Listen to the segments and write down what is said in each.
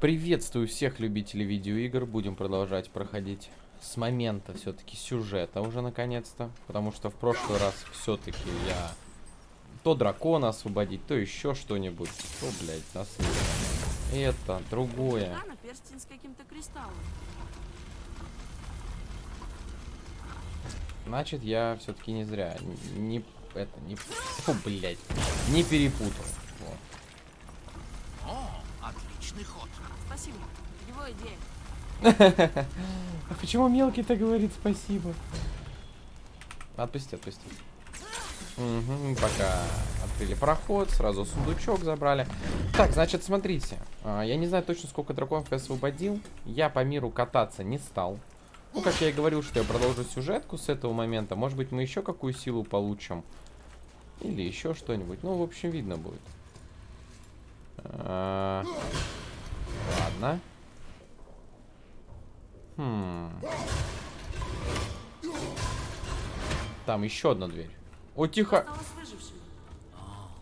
Приветствую всех любителей видеоигр. Будем продолжать проходить с момента все-таки сюжета уже наконец-то. Потому что в прошлый раз все-таки я то дракона освободить, то еще что-нибудь. То, блядь, нас Это, другое. кристаллом. Значит, я все-таки не зря. Не, это, не... Фу, блядь. Не перепутал. Вот. Отличный ход. Спасибо. Его идея. А почему мелкий-то говорит спасибо? Отпусти, отпусти. Угу, пока открыли проход, сразу сундучок забрали. Так, значит, смотрите. А, я не знаю точно, сколько драконов я освободил. Я по миру кататься не стал. Ну, как я и говорил, что я продолжу сюжетку с этого момента. Может быть, мы еще какую силу получим. Или еще что-нибудь. Ну, в общем, видно будет. А Ладно. Хм. Там еще одна дверь. О, тихо.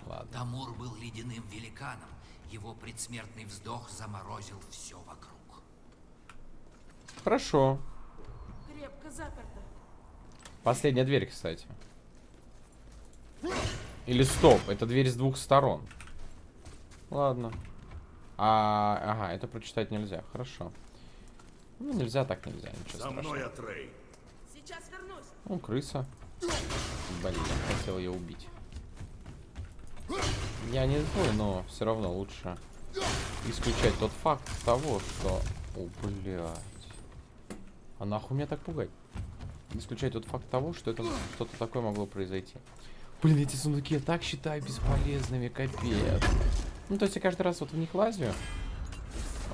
Ладно. Тамур был ледяным великаном. Его предсмертный вздох заморозил все вокруг. Хорошо. Крепко заперто. Последняя дверь, кстати. Или стоп, это дверь с двух сторон. Ладно. А, ага, это прочитать нельзя. Хорошо. Ну, нельзя так нельзя, ничего За мной, Атрей. Сейчас вернусь. Ну, крыса. Блин, я хотел ее убить. Я не злой, но все равно лучше исключать тот факт того, что... О, блядь. А нахуй меня так пугать? Исключать тот факт того, что это что-то такое могло произойти. Блин, эти сундуки я так считаю бесполезными, капец. Ну, то есть я каждый раз вот в них лазю.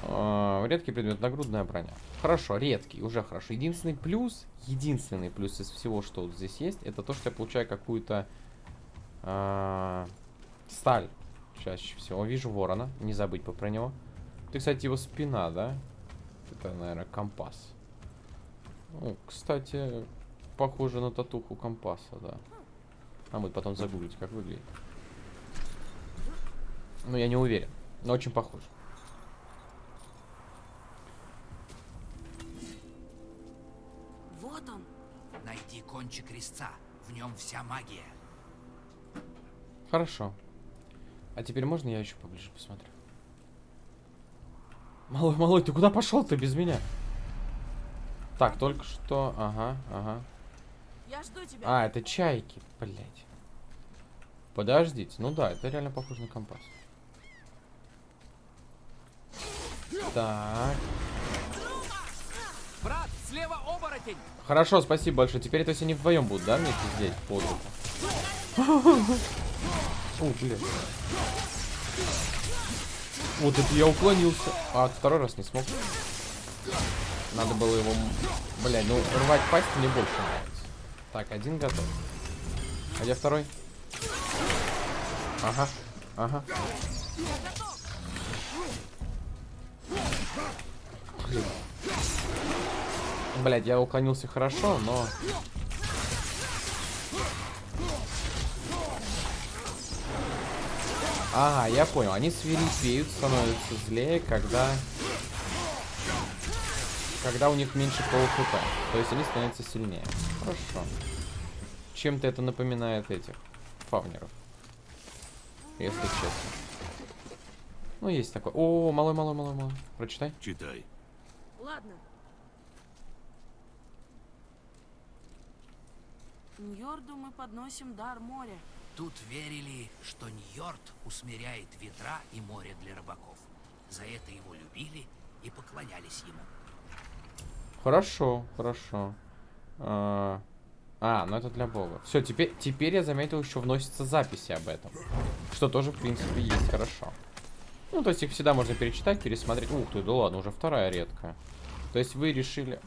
Э, редкий предмет, нагрудная броня. Хорошо, редкий, уже хорошо. Единственный плюс, единственный плюс из всего, что вот здесь есть, это то, что я получаю какую-то э, сталь. Чаще всего. Вижу ворона, не забыть бы про него. Ты, кстати, его спина, да? Это, наверное, компас. Ну, кстати, похоже на татуху компаса, да. А мы потом загуглить, как выглядит. Ну, я не уверен, но очень похож. Вот он. Найди кончик резца. В нем вся магия. Хорошо. А теперь можно я еще поближе посмотрю? Малой, малой, ты куда пошел ты без меня? Так, только что... Ага, ага. Я жду тебя. А, это чайки, блять. Подождите. Ну да, это реально похоже на компас. Так. Брат, слева оборотень! Хорошо, спасибо большое. Теперь это все не вдвоем будут, да, вместе здесь, под О, блин. Вот это я уклонился. А, второй раз не смог. Надо было его... Блядь, ну рвать пасть мне больше нравится. Так, один готов. А где второй? Ага, ага. Блять, я уклонился хорошо, но... Ага, я понял. Они свирепеют, становятся злее, когда... Когда у них меньше полухп. То есть они становятся сильнее. Хорошо. Чем-то это напоминает этих фавнеров. Если честно. Ну, есть такое. О, малой, малой, малой, малой. Прочитай. Читай. Ладно. Ньорду мы подносим дар моря. Тут верили, что Ньорд усмиряет ветра и море для рыбаков. За это его любили и поклонялись ему. Хорошо, хорошо. А, а ну это для бога. Все, теперь, теперь я заметил, еще вносятся записи об этом. Что тоже, в принципе, есть хорошо. Ну, то есть их всегда можно перечитать, пересмотреть. Ух ты, да ладно, уже вторая редкая. То есть вы решили...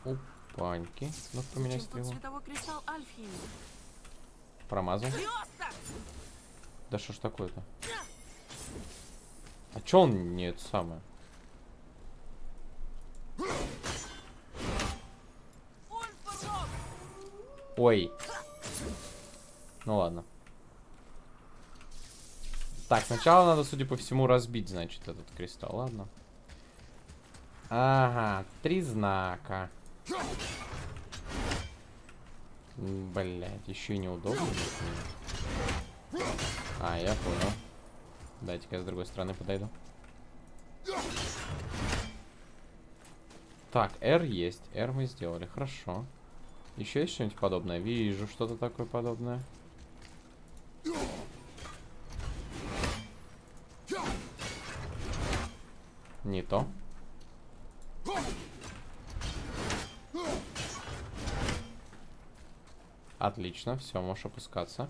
Опаньки. Ну, поменяй стрелу. Промазал. Да что ж такое-то? А чё он не это самое? Ой. Ну ладно. Так, сначала надо, судя по всему, разбить, значит, этот кристалл. Ладно. Ага, три знака. Блять, еще и неудобно. А, я понял. Дайте-ка я с другой стороны подойду. Так, R есть. R мы сделали. Хорошо. Еще есть что-нибудь подобное? Вижу что-то такое подобное. Не то. Отлично, все, можешь опускаться.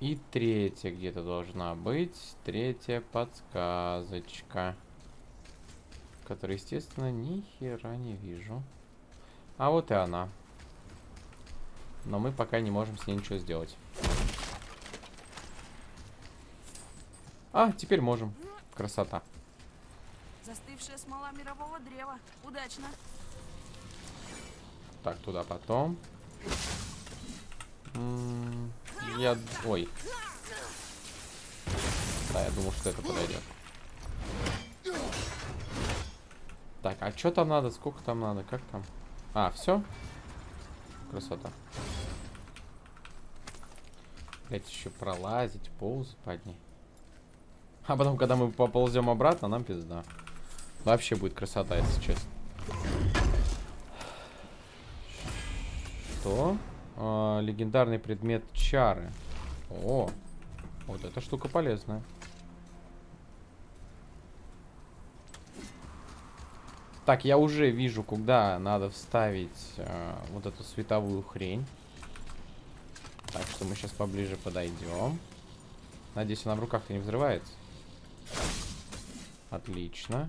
И третья где-то должна быть. Третья подсказочка. Которую, естественно, ни хера не вижу. А вот и она. Но мы пока не можем с ней ничего сделать. А, теперь можем. Красота. Застывшая смола мирового древа. Удачно. Так, туда потом. Я... Ой. Да, я думал, что это подойдет. Так, а что там надо? Сколько там надо? Как там? А, все? Красота. Блять, еще пролазить, ползать под ней. А потом, когда мы поползем обратно, нам пизда. Вообще будет красота, если честно. Что? А, легендарный предмет чары. О, вот эта штука полезная. Так, я уже вижу, куда надо вставить э, вот эту световую хрень. Так что мы сейчас поближе подойдем. Надеюсь, она в руках-то не взрывается. Отлично.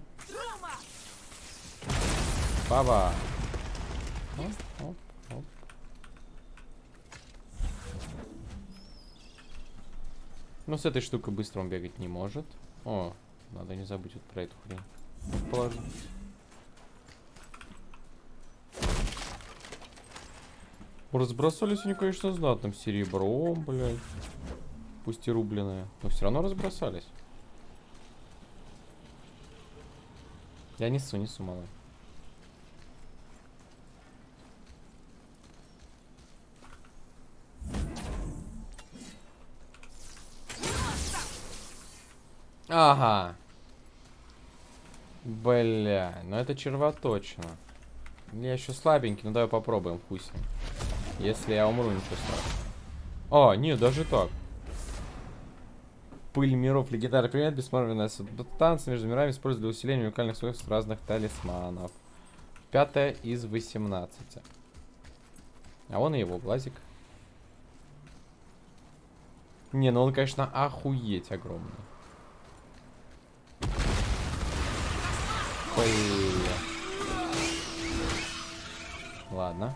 Баба. Оп, оп, оп. Ну, с этой штукой быстро он бегать не может. О, надо не забыть вот про эту хрень. Положить. Разбросались они, конечно, знатным серебром, блядь. Пусть и рубленое. Но все равно разбросались. Я несу, несу, малый. Ага. Бля, ну это червоточина. Я еще слабенький, ну давай попробуем, хуй. Если я умру, ничего страшного. А, нет, даже так. Пыль миров, легендарный предмет, бессмысленная субстанция между мирами используют для усиления уникальных свойств разных талисманов. Пятая из 18. А вон и его глазик. Не, ну он, конечно, охуеть огромный. Бля. Ладно.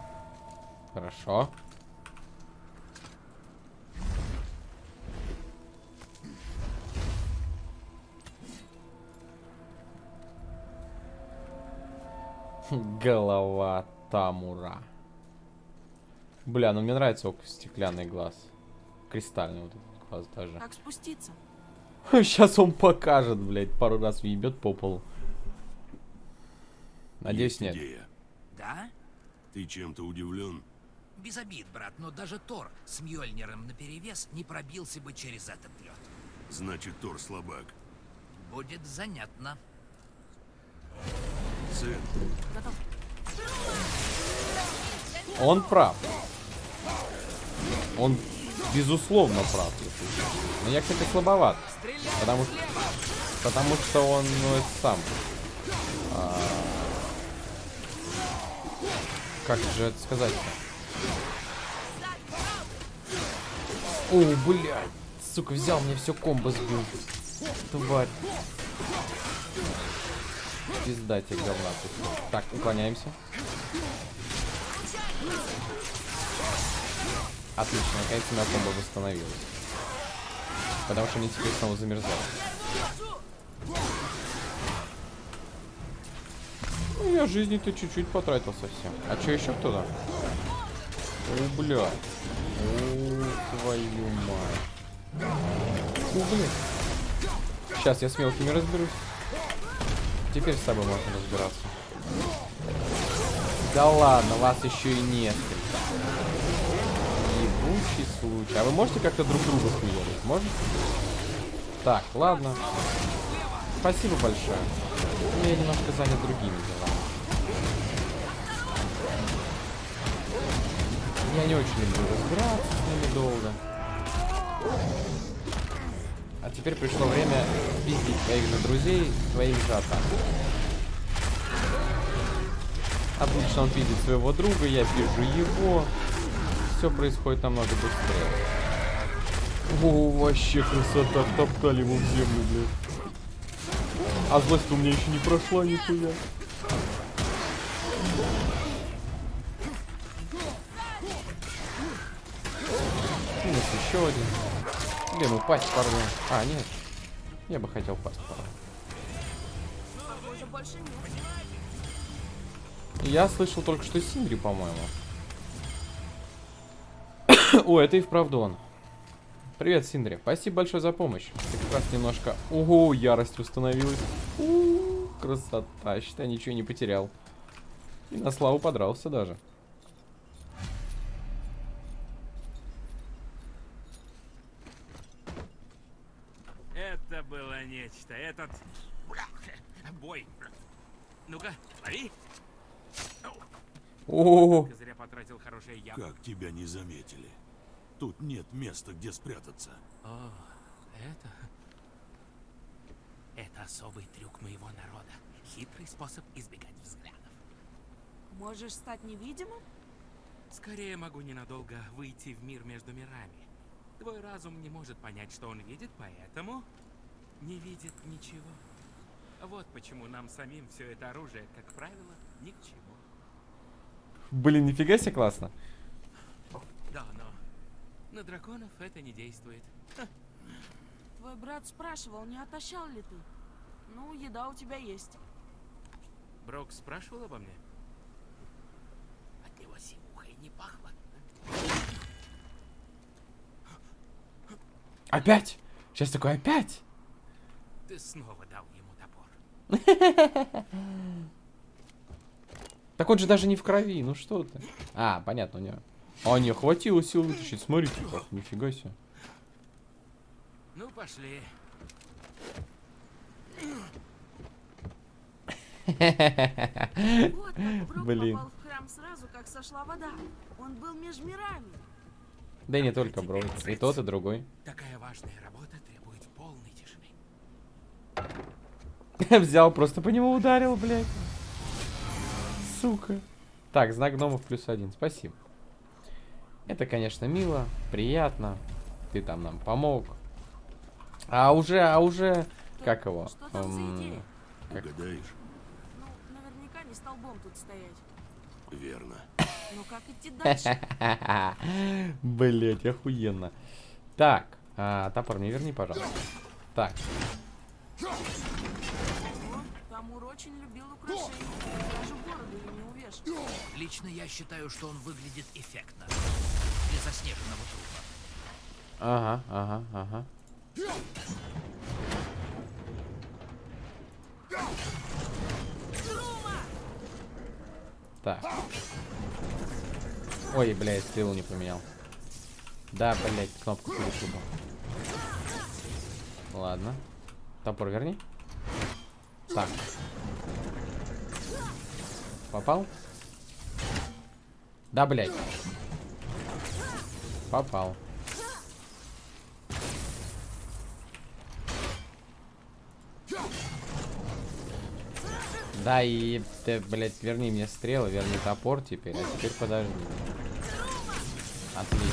Хорошо. Голова Тамура. Бля, ну мне нравится око стеклянный глаз. Кристальный вот этот глаз даже. Как спуститься? Сейчас он покажет, блядь, пару раз въебет по полу. Надеюсь, Есть нет. идея. Да? Ты чем-то удивлен? Без обид, брат, но даже Тор с Мьёльниром наперевес не пробился бы через этот лед. Значит, Тор слабак. Будет занятно. Сын, Готов. Он прав. Он безусловно прав. Но я, кстати, слабоват. Потому что, потому что он, ну, сам. Как же это сказать-то? О, блядь. Сука, взял мне все комбо сбил. Тварь. Пизда тебе говна. Так, уклоняемся. Отлично, наконец-то у меня комбо восстановилась. Потому что они теперь снова замерзают. Ну, я жизни-то чуть-чуть потратил совсем. А что еще кто-то? О, бля. О, твою мать. О, блядь. Сейчас я с мелкими разберусь. Теперь с тобой можно разбираться. Да ладно, вас еще и несколько. Ебучий случай. А вы можете как-то друг друга хуярить? Можете? Так, ладно. Спасибо большое. Ну, Я немножко занят другими делами. Я не очень люблю разбираться с ними долго. А теперь пришло время пиздить твоих же друзей, твоих же атак. Отлично, он видит своего друга, я вижу его. Все происходит намного быстрее. О, вообще красота, топтали его в землю, блядь. А злость у меня еще не прошла нихуя. Минус еще один. Или ему пасть порву. А, нет. Я бы хотел пасть нет. Я слышал только что Синдри, по-моему. О, это и вправду он. Привет, Синдри. Спасибо большое за помощь. Ты как раз немножко... Ого, ярость установилась. У, красота. Считай, ничего не потерял. И на славу подрался даже. Это было нечто. Этот... Бой. Ну-ка, лови. О, Только зря потратил хорошее яблоко. Как тебя не заметили? Тут нет места, где спрятаться. О, это... Это особый трюк моего народа. Хитрый способ избегать взглядов. Можешь стать невидимым? Скорее могу ненадолго выйти в мир между мирами. Твой разум не может понять, что он видит, поэтому не видит ничего. Вот почему нам самим все это оружие, как правило, ни к чему. блин, нифига себе классно. Да, но на драконов это не действует. Твой брат спрашивал, не отощал ли ты? Ну, еда у тебя есть. Брок спрашивал обо мне? От него симухой не пахло. Опять? Сейчас такой опять? Ты снова дал ему топор. Так он же даже не в крови, ну что ты? А, понятно, у него. А, не, хватило сил вытащить, смотрите как, нифига себе. Ну, пошли. Вот как Брок Блин. попал в храм сразу, как сошла вода. Он был меж мирами. Да и не только, бро. И тот, и другой. Такая важная работа требует полной тишины. Взял, просто по нему ударил, блядь. Сука. Так, знак гномов плюс один. Спасибо. Это, конечно, мило, приятно. Ты там нам помог. А уже, а уже... Как его? Что там за Эм, идея? Как? Угадаешь? Ну, наверняка не столбом тут стоять. Верно. Но как идти дальше? Блять, охуенно. Так, а, топор мне верни, пожалуйста. Так, О, Тамур очень любил украшения. Даже бороду ей не увешал. Лично я считаю, что он выглядит эффектно. Для заснеженного трупа. ага, ага, ага. Так. Ой, блядь, стрелу не поменял. Да, блядь, кнопку перепутал. Ладно. Топор верни. Так. Попал? Да, блядь. Попал. Да, и ты, блядь, верни мне стрелы, верни топор теперь, а теперь подожди. Отлично.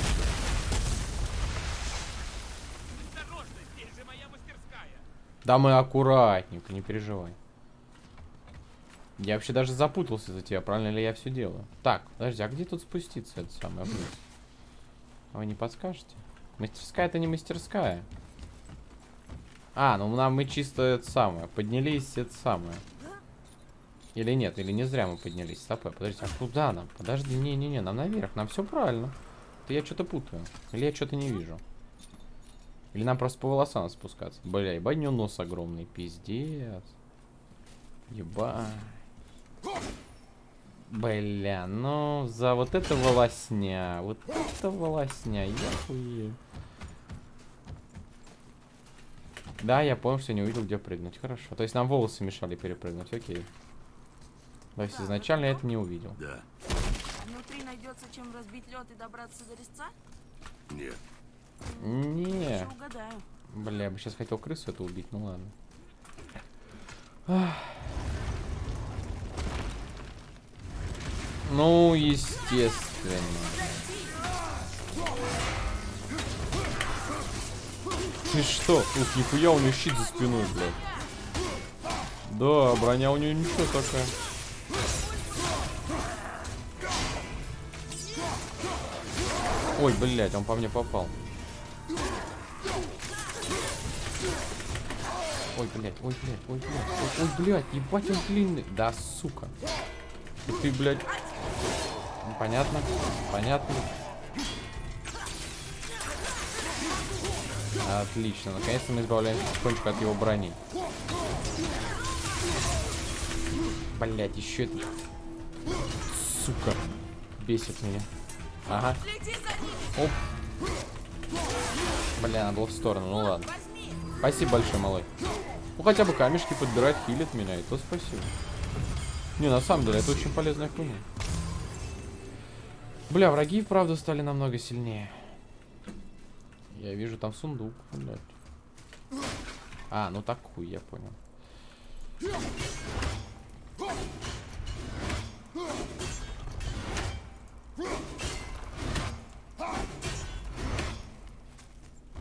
Да мы аккуратненько, не переживай. Я вообще даже запутался за тебя, правильно ли я все делаю. Так, подожди, а где тут спуститься это самое вниз? Вы не подскажете? Мастерская это не мастерская. А, ну нам мы чисто это самое, поднялись это самое. Или нет, или не зря мы поднялись. Стоп, подожди, а куда нам? Подожди, не-не-не, нам наверх, нам все правильно. Это я что-то путаю. Или я что-то не вижу. Или нам просто по волосам спускаться. Бля, ебать, у него нос огромный, пиздец. Ебать. Бля, ну за вот это волосня, вот это волосня, я хуею. Да, я понял, что не увидел, где прыгнуть. Хорошо. То есть нам волосы мешали перепрыгнуть, окей. То есть изначально я это не увидел. Да. Внутри найдется чем разбить лед и добраться до резца? Нет. Не, бля, я бы сейчас хотел крысу это убить, ну ладно. Ах. Ну, естественно. Ты что? Ух, нихуя у нее щит за спиной, блядь. Да, броня у нее ничего такая. Ой, блядь, он по мне попал. Ой, блядь, ой, блядь, ой, блядь, ой, блядь, ебать он длинный. Да, сука. Ты, блядь. Понятно, понятно. Отлично, наконец-то мы избавляемся потихонечку от его брони. Блять, еще это. Сука. Бесит меня. Ага. Оп. Бля, надо было в сторону, ну ладно. Спасибо большое, малой. Ну хотя бы камешки подбирать, хилит меня, и то спасибо. Не, на самом деле, это очень полезная хуйня. Бля, враги и вправду стали намного сильнее. Я вижу там сундук, блядь. А, ну так хуй, я понял.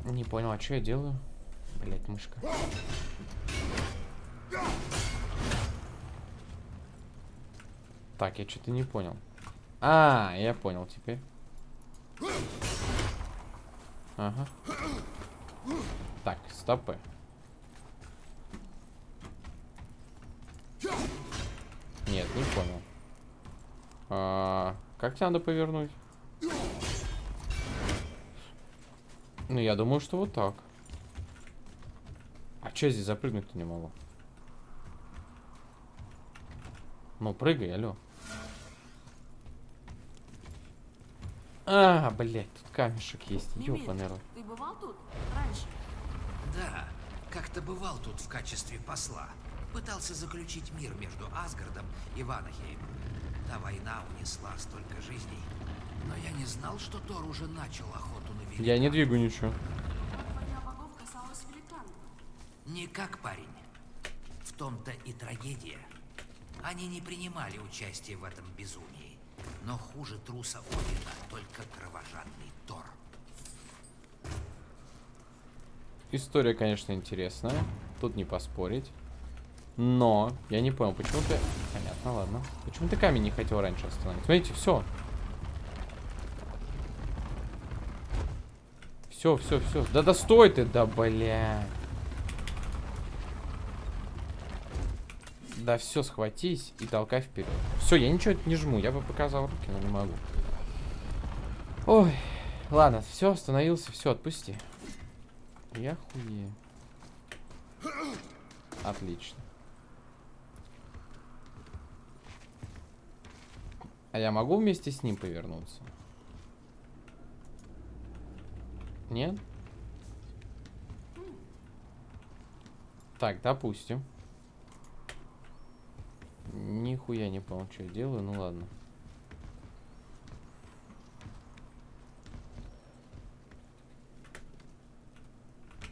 Не понял, а что я делаю? Блять, мышка. Так, я что-то не понял. А, я понял теперь. Ага. Так, стопы. Нет, не понял. А, как тебе надо повернуть? Ну, я думаю, что вот так. А че здесь запрыгнуть-то не могу? Ну, прыгай, алло. А, блядь, тут камешек есть. Ёбаный рот. ты бывал тут раньше? Да, как-то бывал тут в качестве посла. Пытался заключить мир между Асгардом и Ванахеймом. Та война унесла столько жизней. Но я не знал, что Тор уже начал охоту на великана. Я не двигаю ничего. Никак, парень. В том-то и трагедия. Они не принимали участие в этом безумии. Но хуже труса Одина только кровожадный Тор. История, конечно, интересная. Тут не поспорить. Но я не понял, почему ты... Понятно, ладно. Почему ты камень не хотел раньше остановить? Смотрите, все. Все, все, все. Да да стой ты, да бля. Да все, схватись и толкай вперед. Все, я ничего не жму, я бы показал руки, но не могу. Ой, ладно, все, остановился, все, отпусти. Я хуею. Отлично. А я могу вместе с ним повернуться? Нет? Так, допустим. Нихуя не понял, что я делаю, ну ладно.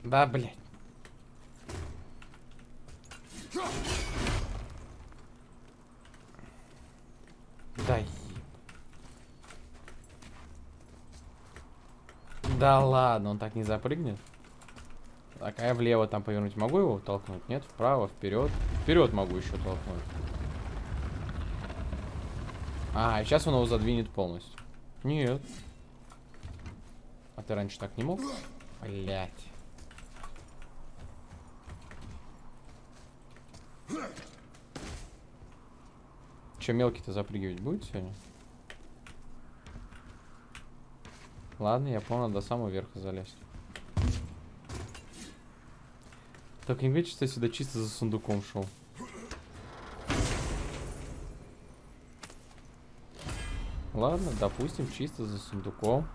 Да, блядь. Да еб- Да ладно, он так не запрыгнет. Так, а я влево там повернуть могу его толкнуть? Нет, вправо, вперед. Вперед могу еще толкнуть. А, сейчас он его задвинет полностью. Нет. А ты раньше так не мог? Блять. Че, мелкий-то запрыгивать будет сегодня? Ладно, я понял, до самого верха залезть. Так, не говорите, что я сюда чисто за сундуком шел. Ладно, допустим, чисто за сундуком.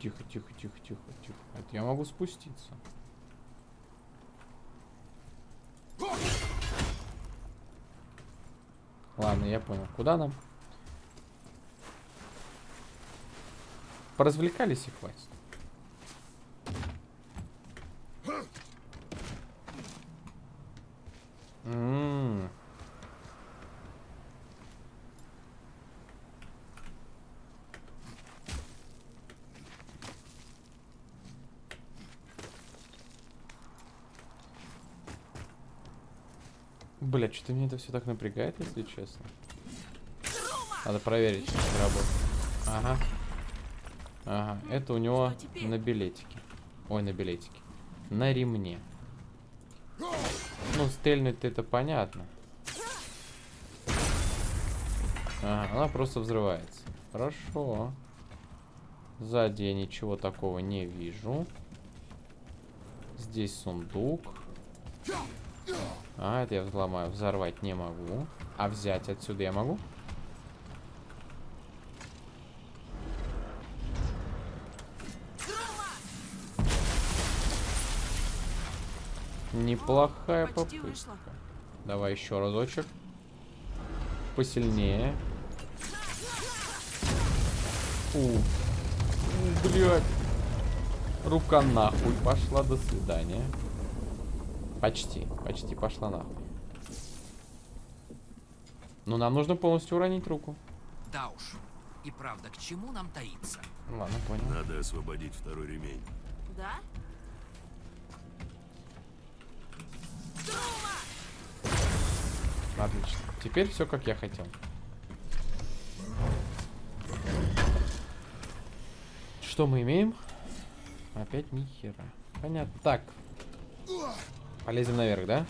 Тихо, тихо, тихо, тихо, тихо. Это я могу спуститься. Ладно, я понял. Куда нам? Поразвлекались и хватит. М. Бля, что-то меня это все так напрягает, если честно. Надо проверить, это работает. Ага. Ага, это у него Что на билетике. Ой, на билетике. На ремне. Ну, стрельнуть это понятно. Ага, она просто взрывается. Хорошо. Сзади я ничего такого не вижу. Здесь сундук. А, это я взломаю. Взорвать не могу. А взять отсюда я могу? Неплохая Почти попытка. Давай еще разочек. Посильнее. У. У, блядь. Рука нахуй пошла, до свидания. Почти, почти пошла нахуй. Но нам нужно полностью уронить руку. Да уж. И правда, к чему нам таиться? Ладно, понял. Надо освободить второй ремень. Да? Отлично. Теперь все как я хотел. Что мы имеем? Опять ни хера. Понятно. Так. Полезем наверх, да?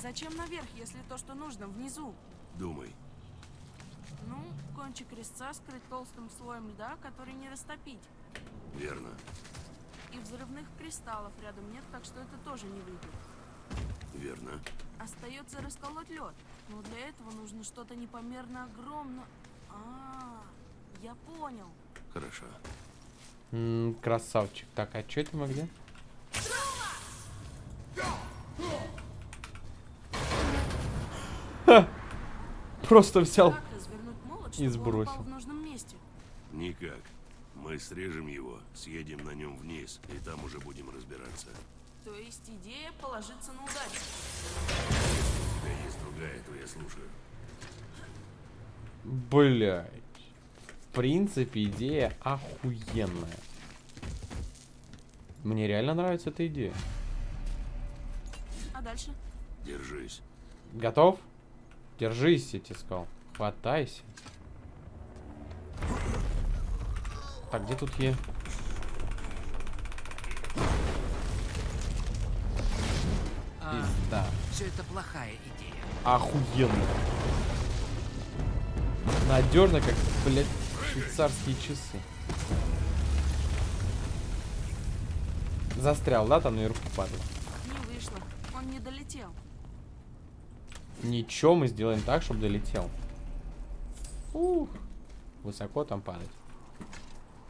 Зачем наверх, если то, что нужно, внизу? Думай. Ну, кончик резца скрыть толстым слоем льда, который не растопить. Верно. И взрывных кристаллов рядом нет, так что это тоже не выйдет. Верно. Остается расколоть лед. Но для этого нужно что-то непомерно огромное. А, я понял. Хорошо. М, красавчик. Так, а что это мы где? Просто взял. Молот, и сбросил. в нужном месте? Никак. Мы срежем его, съедем на нем вниз, и там уже будем разбираться. То есть идея положиться на удачу. У тебя есть другая, то я слушаю. Блять. В принципе, идея охуенная. Мне реально нравится эта идея. А дальше? Держись. Готов? Держись, я тебе сказал. Хватайся. Так, где тут е? А, Пизда. все это плохая идея. Охуенно. Надежно, как, блядь, швейцарские часы. Застрял, да, там наверху падает? Не вышло. Он не долетел. Ничего, мы сделаем так, чтобы долетел. Ух. Высоко там падать.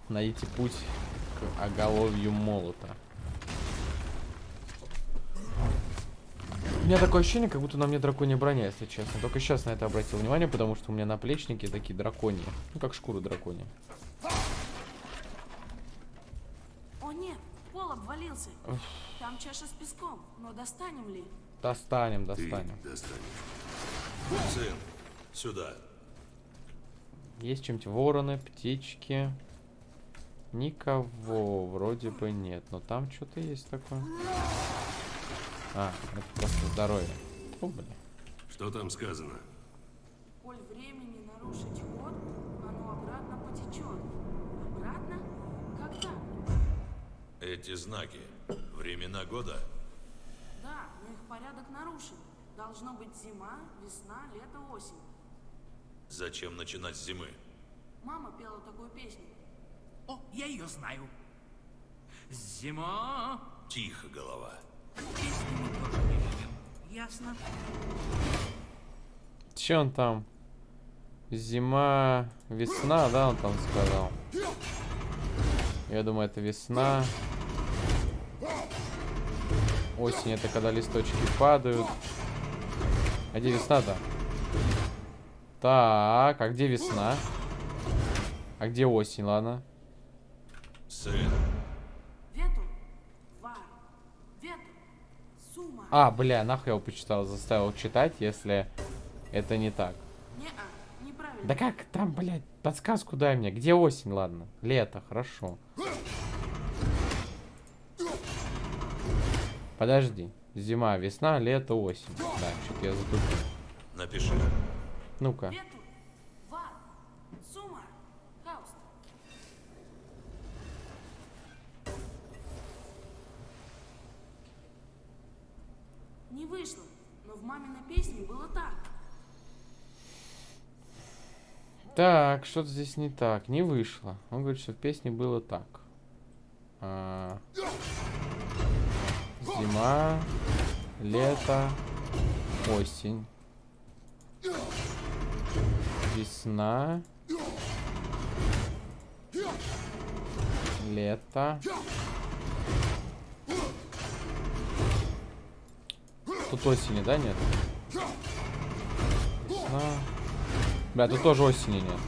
Найдите путь к оголовью молота. У меня такое ощущение, как будто на мне драконья броня, если честно. Только сейчас на это обратил внимание, потому что у меня наплечники такие драконьи. Ну, как шкуры драконья. О нет, пол обвалился. Там чаша с песком. Но достанем ли? Достанем, Ты достанем. достанешь. Сын, сюда. Есть чем-то вороны, птички. Никого вроде бы нет. Но там что-то есть такое. А, это просто здоровье. О, блин. Что там сказано? Коль времени нарушить ход, оно обратно потечет. Обратно? Так? Эти знаки. Времена года? Порядок нарушен. Должно быть зима, весна, лето, осень. Зачем начинать с зимы? Мама пела такую песню. О, я ее знаю. Зима Тихо, голова. Песни мы тоже не любим. Ясно? Че он там? Зима, весна, да, он там сказал. Я думаю, это весна. Осень это когда листочки падают. А где весна-то? Так, а где весна? А где осень, ладно? Сын, Вету, вар, вету, сума. А, бля, нахуй я его почитал, заставил читать, если это не так. Неправильно. Да как там, блядь, подсказку дай мне. Где осень, ладно? Лето, хорошо. Подожди. Зима, весна, лето, осень. Да, что-то я затупил. напиши. Ну-ка. Не вышло, но в маминой песне было так. Так, что-то здесь не так. Не вышло. Он говорит, что в песне было так. А, Зима, лето, осень. Весна. Лето. Тут осени, да, нет? Весна. Бля, тут тоже осени нет.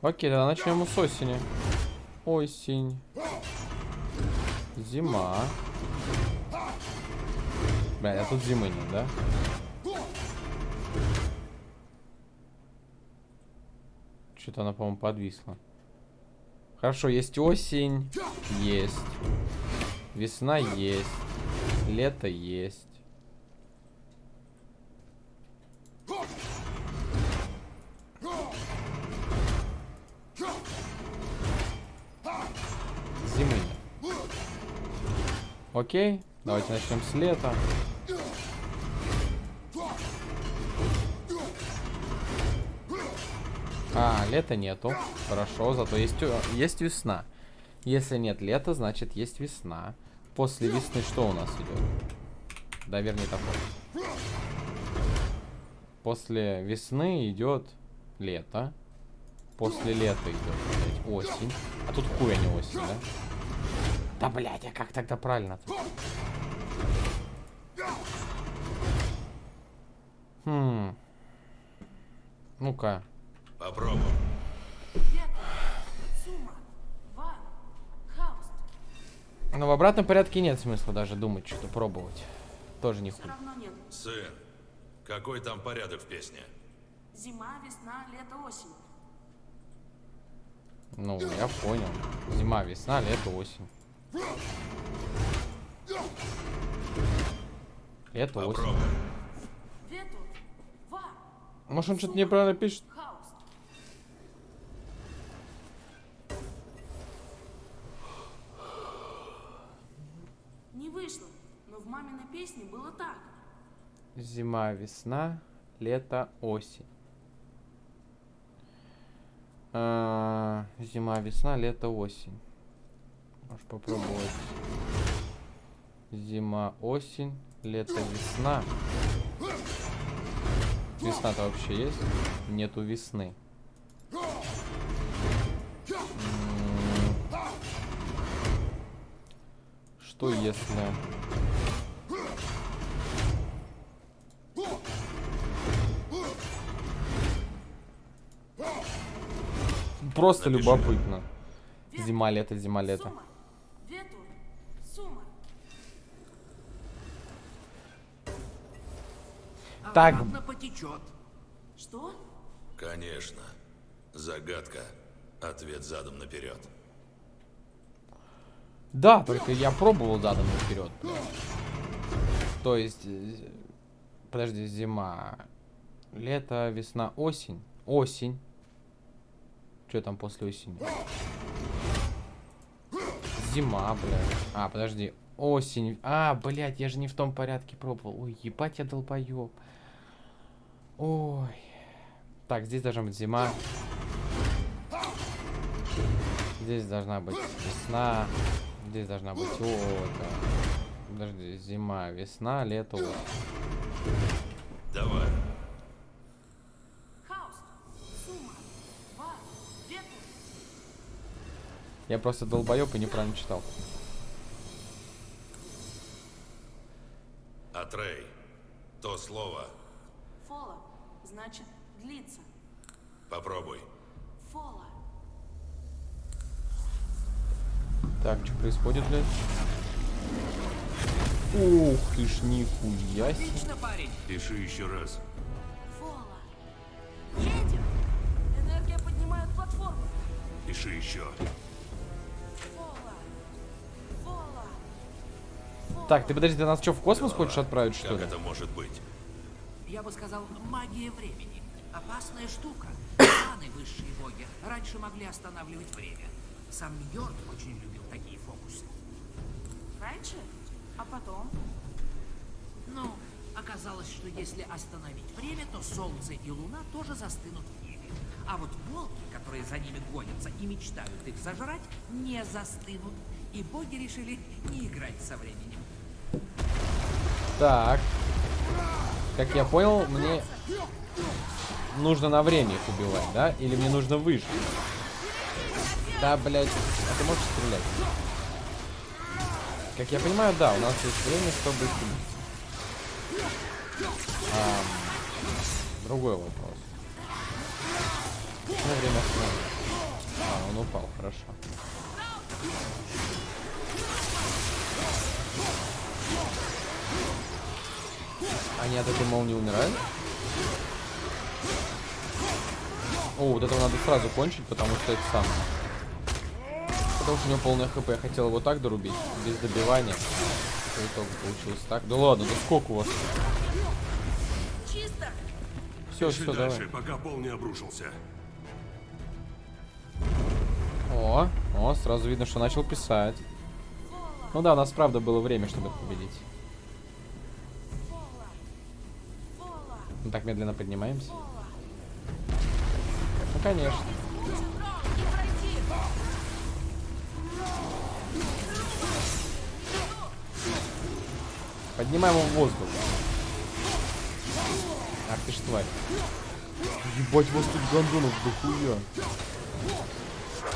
Окей, тогда начнем с осени. Осень. Зима. Бля, а тут зимы нет, да? Что-то она, по-моему, подвисла. Хорошо, есть осень. Есть. Весна есть. Лето есть. Зимы. Окей, давайте начнем с лета. А, лета нету. Хорошо, зато есть, э, есть весна. Если нет лета, значит есть весна. После весны что у нас идет? Да, вернее такое. После весны идет лето. После лета идет блядь, осень. А тут хуй, а не осень, да? Да, блядь, а как тогда правильно-то? Хм. Ну-ка. Хауст. Но в обратном порядке нет смысла даже думать, что пробовать. Тоже не. Сын, какой там порядок в песне? Зима, весна, лето, осень. Ну, я понял. Зима, весна, лето, осень. Лето, осень. Попробуй. Вар, Может, он что-то неправильно пишет? хауст. Не вышло, но в маминой песне было так. Зима, весна, лето, осень. А, зима, весна, лето, осень. Можешь попробовать. Зима, осень, лето, весна. Весна-то вообще есть? Нету весны. Что если... Просто Напиши. любопытно. Зима, лето, зима, лето. Сума, вету, сума. Так. Что? Конечно. Загадка. Ответ задом наперед. Да, только я пробовал задом вперед. То есть, э, подожди, зима, лето, весна, осень, осень. Что там после осени? Зима, блядь. А, подожди, осень. А, блядь, я же не в том порядке пробовал. Ой, ебать я долбоёб. Ой. Так, здесь должна быть зима. Здесь должна быть весна. Здесь должна быть око. Подожди, зима, весна, лето. Давай. Я просто долбоеб и неправильно читал. Атрей. То слово. Фола, значит, длится. Попробуй. Фола. Так, что происходит, блядь? Ух ты ж, нихуя. Отлично, парень. Пиши еще раз. Фола. Едем. Энергия поднимает платформу. Пиши еще. Так, ты подожди, ты нас что, в космос хочешь отправить, что Как ли? это может быть? Я бы сказал, магия времени. Опасная штука. Титаны, высшие боги, раньше могли останавливать время. Сам Йорд очень любил такие фокусы. Раньше? А потом? Ну, оказалось, что если остановить время, то Солнце и Луна тоже застынут в. А вот волки, которые за ними гонятся и мечтают их зажрать, не застынут. И боги решили не играть со временем. Так. Как я понял, мне нужно на время их убивать, да? Или мне нужно выжить? Да, блядь. А ты можешь стрелять? Как я понимаю, да, у нас есть время, чтобы их. Ам, другой вопрос. Ну, время остановить. А, он упал, хорошо. Они от этой молнии умирают? О, вот этого надо сразу кончить, потому что это самое. Потому что у него полное хп. Я хотел его так дорубить, без добивания. В итоге получилось так. Да ладно, да сколько у вас? Чисто. Все, Пиши все, дальше, давай. пока пол не обрушился. О, о, сразу видно, что начал писать. Ну да, у нас правда было время, чтобы победить. Мы так медленно поднимаемся. Ну, конечно. Поднимаем его в воздух. Ах ты ж тварь. Ебать, вас тут гондонов дохуя.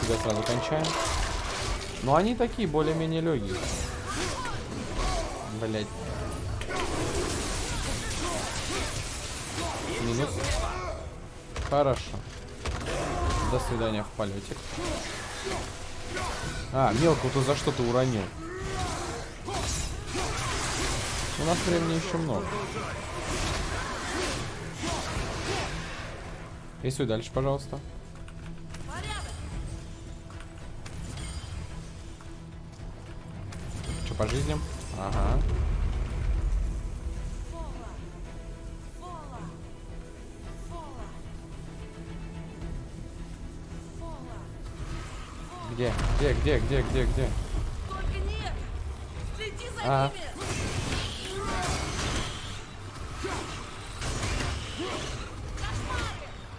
Тебя сразу кончаем. Но они такие, более-менее легкие. Блять. Минус. Хорошо. До свидания в полетик. А, мелко-то за что ты уронил? У нас времени еще много. Рисуй дальше, пожалуйста. По жизням? Ага. Где? Где, где, где, где, где? Только нет. Следи за А. ними.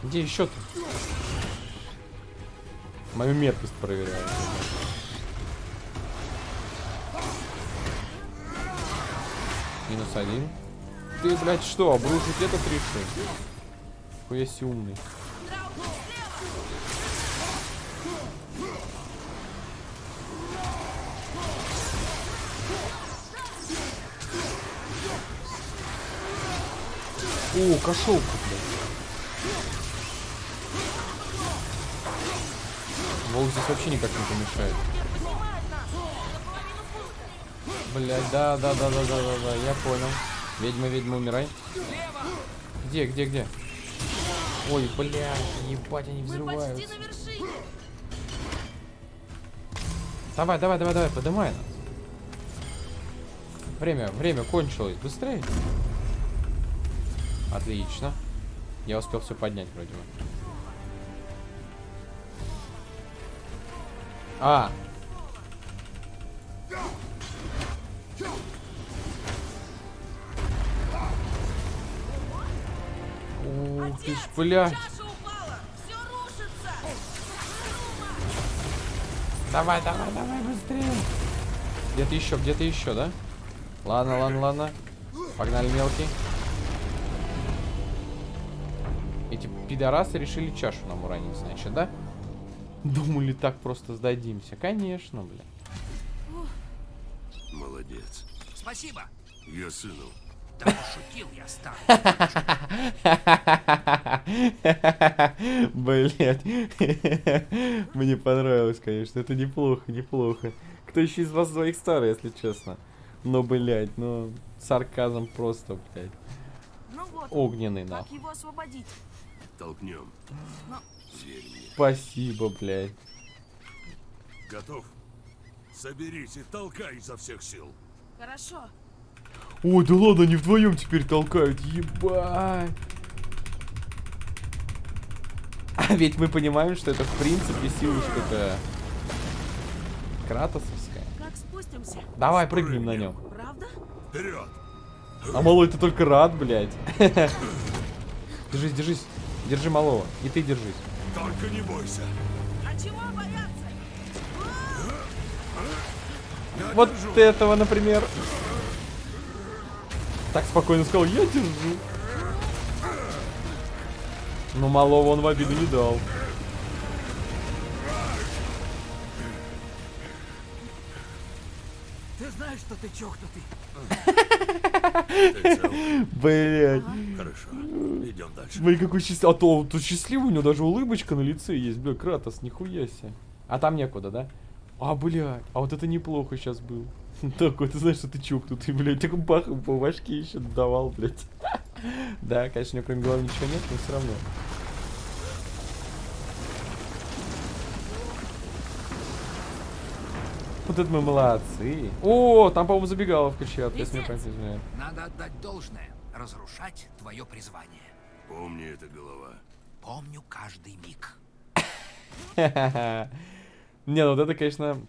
Где еще-то? Мою меткость проверяю. Минус один. Ты, блядь, что, обрушить этот решил? Хуя себе умный. О, кошелка, блядь. Волк здесь вообще никак не помешает. Блять, да, да, да, да, да, да, да, я понял. Ведьма, ведьма, умирай. Где, где, где? Ой, блядь, ебать, они вершине. Давай, давай, давай, давай, поднимай нас. Время, время кончилось. Быстрее. Отлично. Я успел все поднять вроде бы. А. ты ж, блядь. Давай, давай, давай, быстрее. Где-то еще, где-то еще, да? Ладно, ладно, ладно. Погнали, мелкий. Эти пидорасы решили чашу нам уронить, значит, да? Думали, так просто сдадимся. Конечно, бля. Молодец. Спасибо. Я сыну. Да пошутил я, старый. Блять. Мне понравилось, конечно. Это неплохо, неплохо. Кто еще из вас двоих старый, если честно? Но, блять, ну, сарказм просто, блять. Ну вот, Огненный, как нахуй. его освободить? Толкнем. Но мне. Спасибо, блять. Готов? Соберись и толкай изо всех сил. хорошо. Ой, да ладно, они вдвоем теперь толкают, ебать. А ведь мы понимаем, что это в принципе силушка-то кратосовская. Как спустимся? Давай, прыгнем на нем. Правда? Вперед! А малой ты только рад, блядь. Держись, держись. Держи малого. И ты держись. Только не бойся. А чего бояться? Вот этого, например. Так спокойно сказал, я держу. Но малого он в обиду не дал. Ты знаешь, что ты чокнутый? Ты цел? Блять. Хорошо. Идем дальше. Смотри, какой счастливый. А то тут счастливый, у него даже улыбочка на лице есть. Бля, Кратос, нихуя себе. А там некуда, да? А, блядь, а вот это неплохо сейчас был. Такой, ты знаешь, что ты чокнутый, блядь. Так бах, по башке еще давал, блядь. Да, конечно, у него кроме головы ничего нет, но все равно. Вот это мы молодцы. О, там, по-моему, забегаловка чья-то, если не. Надо отдать должное. Разрушать твое призвание. Помни это, голова. Помню каждый миг. Не, ну вот это, конечно,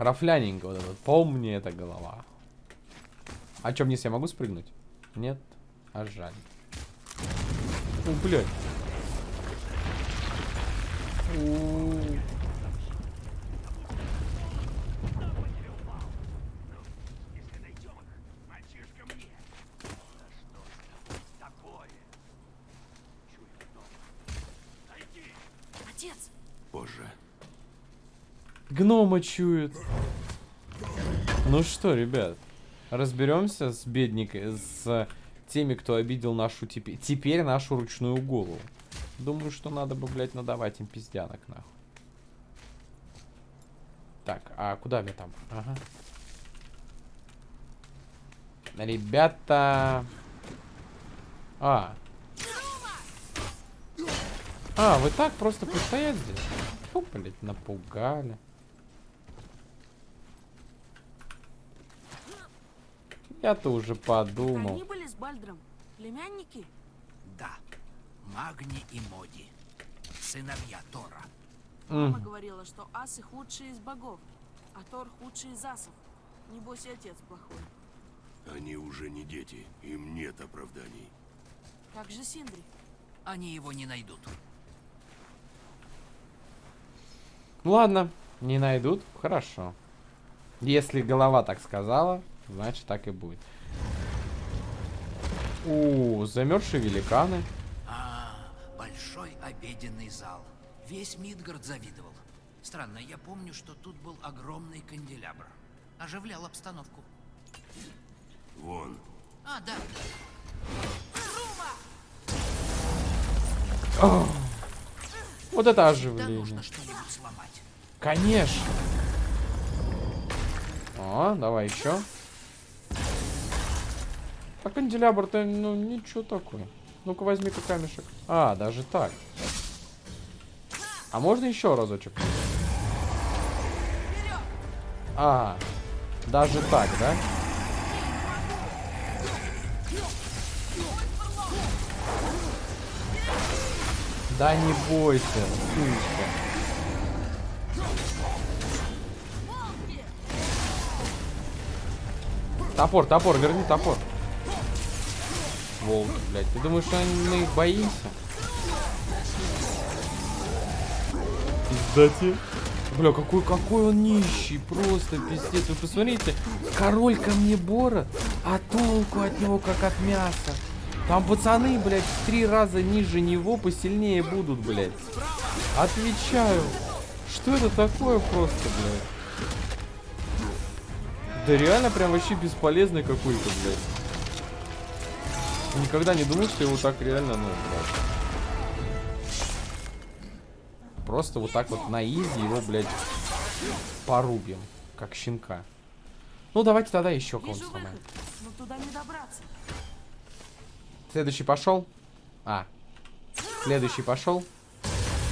рафляненько вот этот. Помни это голова. А чё, вниз я могу спрыгнуть? Нет? А жаль. О, блядь. У. Отец, Позже. Гнома чует. Ну что, ребят, разберемся с бедникой, с теми, кто обидел нашу теперь, теперь нашу ручную голову. Думаю, что надо бы, блядь, надавать им пиздянок, нахуй. Так, а куда мне там? Ага. Ребята... А. А, вы так просто постоять здесь? Фу, блядь, напугали. Я-то уже подумал. они были с Бальдром. Племянники? Да. Магни и Моди. Сыновья Тора. Мама говорила, что асы худшие из богов, а Тор худший из асов. Небось и отец плохой. Они уже не дети. Им нет оправданий. Как же Синдри? Они его не найдут. Ладно, не найдут, хорошо. Если голова так сказала, значит так и будет. У, замерзшие великаны. А, большой обеденный зал. Весь Мидгард завидовал. Странно, я помню, что тут был огромный канделябр. Оживлял обстановку. Вон. А, да. Вот это оживление. нужно что-нибудь сломать. Конечно. О, давай еще. А канделябр-то, ну, ничего такое. Ну-ка, возьми-ка камешек. А, даже так. А можно еще разочек? А, даже так, да? Да не бойся, сучка. Топор, топор, верни топор. Волк, блядь. Ты думаешь, что мы их боимся? Пиздати. Бля, какой, какой он нищий, просто пиздец. Вы посмотрите, король ко мне бора, а толку от него как от мяса. Там пацаны, блядь, в три раза ниже него посильнее будут, блядь. Отвечаю. Что это такое просто, блядь? Да реально прям вообще бесполезный какой-то, блядь. Никогда не думал, что его так реально, ну, блядь. Просто вот так вот на изи его, блядь, порубим. Как щенка. Ну, давайте тогда еще кого-нибудь сломаем. выход, но туда не добраться. Следующий пошел. А. Следующий пошел.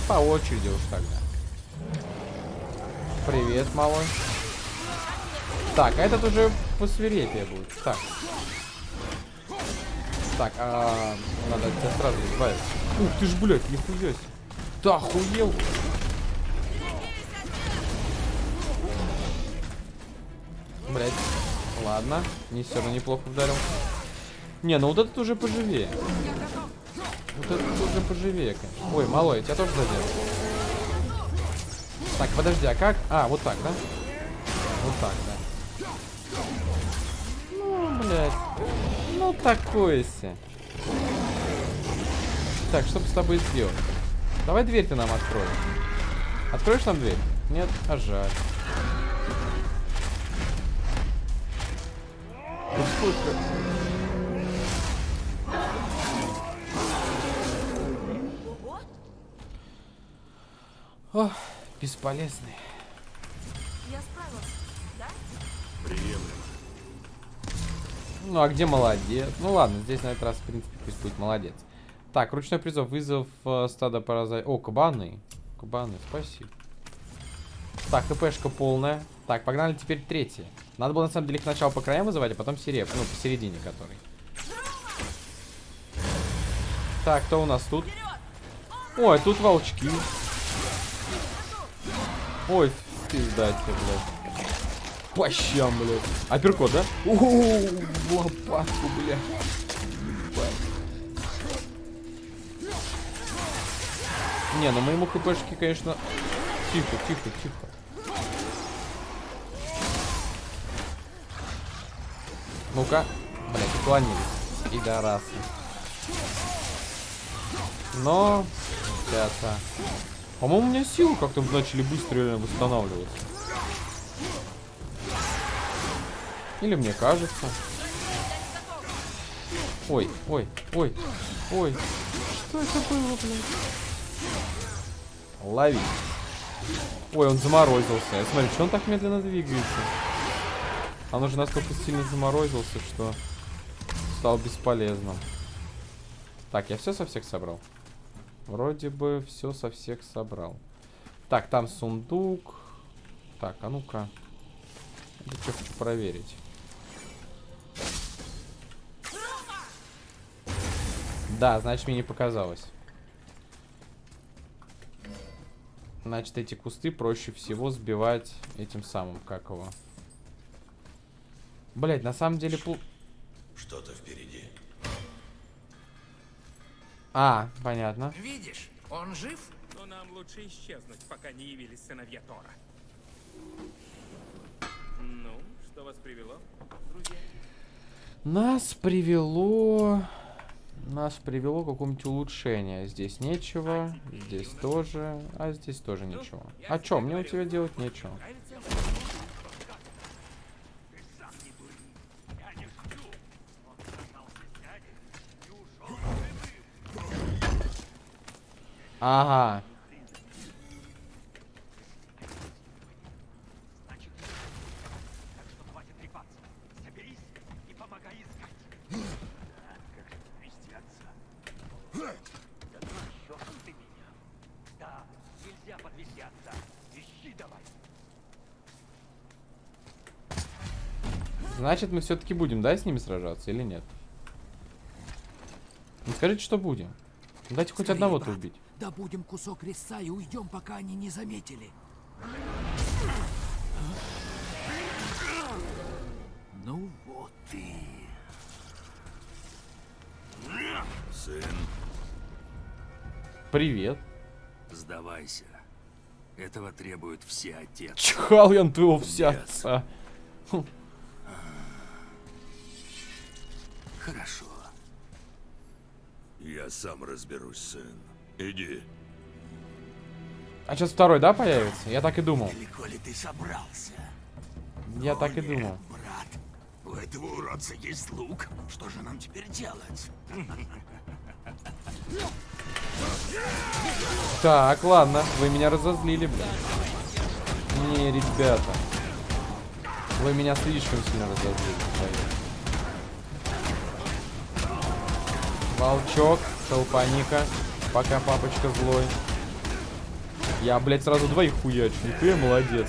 По очереди уж тогда. Привет, малой. Так, а этот уже посвирепее будет. Так. Так, а, надо от тебя сразу избавиться. Ух ты ж, блядь, нихуя себе. Ты охуел? Блядь. Ладно. Не все равно неплохо ударил. Не, ну вот этот уже поживее. Вот этот уже поживее, конечно. Ой, малой, тебя тоже задел. Так, подожди, а как? А, вот так, да? Вот так, да. Ну, блядь. Ну, такое себе. Так, что бы с тобой сделать? Давай дверь ты нам открой. Откроешь нам дверь? Нет? А жаль. Ого, Ох, бесполезный. я справился, да? Приемлемо. Ну, а где молодец? Ну, ладно, здесь на этот раз, в принципе, пусть будет молодец. Так, ручной призыв. Вызов э, стада паразай... О, кабаны. Кабаны, спасибо. Так, хпшка полная. Так, погнали теперь третий. Надо было, на самом деле, их сначала по краям вызывать, а потом сереб. Ну, посередине который. Так, кто у нас тут? Ой, тут волчки. Ой, пизда тебе, блядь. По щам, блядь. Апперкот, да? Ууу, лопатку, блядь. Не, ну моему хпшке, конечно... Тихо, тихо, тихо. Ну-ка. Блядь, уклонились. Пидорасы. Но... Сейчас, а. По-моему, у меня силы как-то начали быстро восстанавливаться. Или мне кажется. Ой, ой, ой, ой. Что это было, блядь? Лови. Ой, он заморозился. Я смотрю, что он так медленно двигается? Он уже настолько сильно заморозился, что стал бесполезным. Так, я все со всех собрал? Вроде бы все со всех собрал. Так, там сундук. Так, а ну-ка. Я что хочу проверить. Да, значит, мне не показалось. Значит, эти кусты проще всего сбивать этим самым, как его. Блять, на самом деле... пл- Что-то впереди. А, понятно. Видишь, он жив? Но нам лучше исчезнуть, пока не явились сыновья Тора. Ну, что вас привело, друзья? Нас привело... Нас привело к какому-нибудь улучшению. Здесь нечего, здесь тоже, а здесь тоже ничего. А чё, мне у тебя делать нечего. Ага. Значит, мы все-таки будем, да, с ними сражаться или нет? Ну, скажите, что будем. Дайте хоть одного-то убить. Добудем кусок резца и уйдем, пока они не заметили. Ну вот и... Сын, Привет. сдавайся. Этого требует все отец. Чихал я на твоего вся отца. Хорошо. Я сам разберусь, сын. Иди. А сейчас второй, да, появится? Я так и думал. Далеко ли ты собрался? Я так и Нет, думал. брат. У этого уродца есть лук. Что же нам теперь делать? Так, ладно, вы меня разозлили, блядь. Не, ребята. Вы меня слишком сильно разозлили. Волчок, толпаника. Пока папочка злой. Я, блядь, сразу двоих хуячу. Нихуя молодец. блядь.